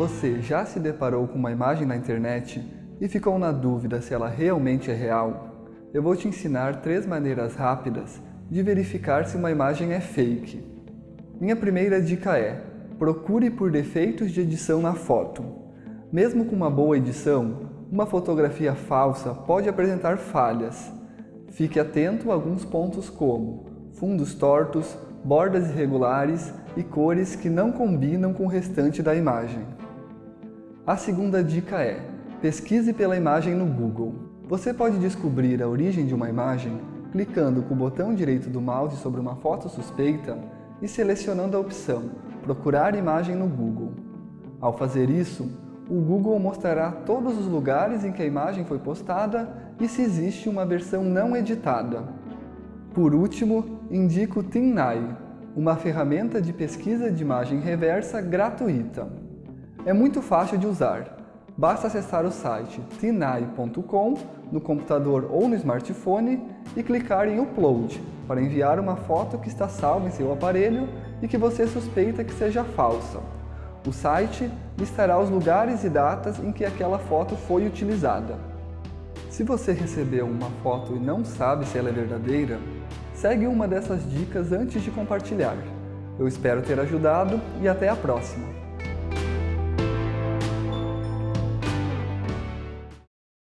Você já se deparou com uma imagem na internet e ficou na dúvida se ela realmente é real? Eu vou te ensinar três maneiras rápidas de verificar se uma imagem é fake. Minha primeira dica é, procure por defeitos de edição na foto. Mesmo com uma boa edição, uma fotografia falsa pode apresentar falhas. Fique atento a alguns pontos como fundos tortos, bordas irregulares e cores que não combinam com o restante da imagem. A segunda dica é, pesquise pela imagem no Google. Você pode descobrir a origem de uma imagem clicando com o botão direito do mouse sobre uma foto suspeita e selecionando a opção Procurar imagem no Google. Ao fazer isso, o Google mostrará todos os lugares em que a imagem foi postada e se existe uma versão não editada. Por último, indico o TinEye, uma ferramenta de pesquisa de imagem reversa gratuita. É muito fácil de usar. Basta acessar o site tinai.com no computador ou no smartphone e clicar em Upload para enviar uma foto que está salva em seu aparelho e que você suspeita que seja falsa. O site listará os lugares e datas em que aquela foto foi utilizada. Se você recebeu uma foto e não sabe se ela é verdadeira, segue uma dessas dicas antes de compartilhar. Eu espero ter ajudado e até a próxima!